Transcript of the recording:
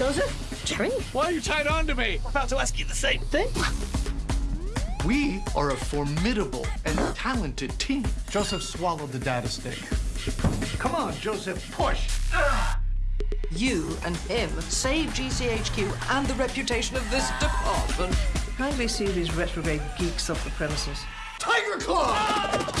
Joseph? Jerry? Why are you tied on to me? I'm about to ask you the same thing. We are a formidable and talented team. Joseph swallowed the data stick. Come on, Joseph, push! You and him saved GCHQ and the reputation of this department. Kindly see these retrograde geeks off the premises. Tiger Claw!